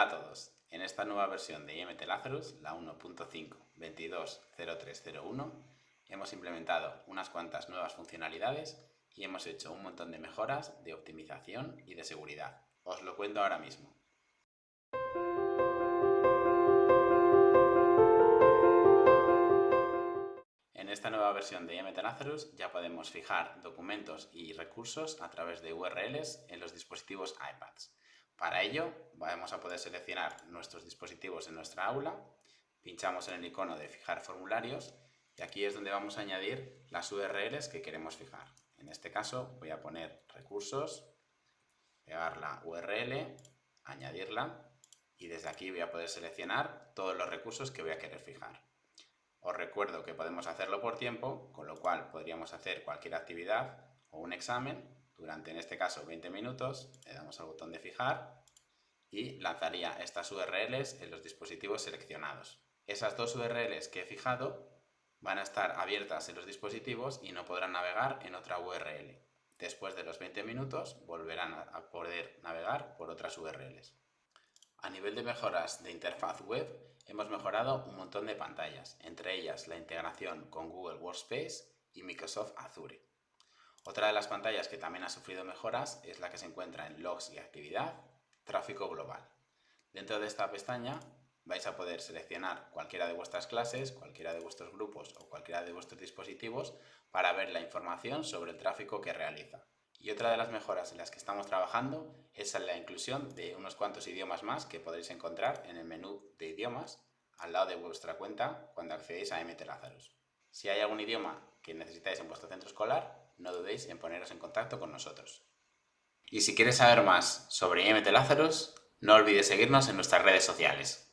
Hola a todos. En esta nueva versión de IMT Lazarus, la 1.5.22.0301, hemos implementado unas cuantas nuevas funcionalidades y hemos hecho un montón de mejoras de optimización y de seguridad. Os lo cuento ahora mismo. En esta nueva versión de IMT Lazarus ya podemos fijar documentos y recursos a través de URLs en los dispositivos iPads. Para ello vamos a poder seleccionar nuestros dispositivos en nuestra aula, pinchamos en el icono de fijar formularios y aquí es donde vamos a añadir las URLs que queremos fijar. En este caso voy a poner recursos, pegar la URL, añadirla y desde aquí voy a poder seleccionar todos los recursos que voy a querer fijar. Os recuerdo que podemos hacerlo por tiempo, con lo cual podríamos hacer cualquier actividad o un examen durante, en este caso, 20 minutos, le damos al botón de fijar y lanzaría estas URLs en los dispositivos seleccionados. Esas dos URLs que he fijado van a estar abiertas en los dispositivos y no podrán navegar en otra URL. Después de los 20 minutos volverán a poder navegar por otras URLs. A nivel de mejoras de interfaz web, hemos mejorado un montón de pantallas, entre ellas la integración con Google Workspace y Microsoft Azure. Otra de las pantallas que también ha sufrido mejoras es la que se encuentra en Logs y Actividad, Tráfico Global. Dentro de esta pestaña vais a poder seleccionar cualquiera de vuestras clases, cualquiera de vuestros grupos o cualquiera de vuestros dispositivos para ver la información sobre el tráfico que realiza. Y otra de las mejoras en las que estamos trabajando es la inclusión de unos cuantos idiomas más que podréis encontrar en el menú de idiomas al lado de vuestra cuenta cuando accedéis a MT Lazarus. Si hay algún idioma que necesitáis en vuestro centro escolar, no dudéis en poneros en contacto con nosotros. Y si quieres saber más sobre IMT Lazarus, no olvides seguirnos en nuestras redes sociales.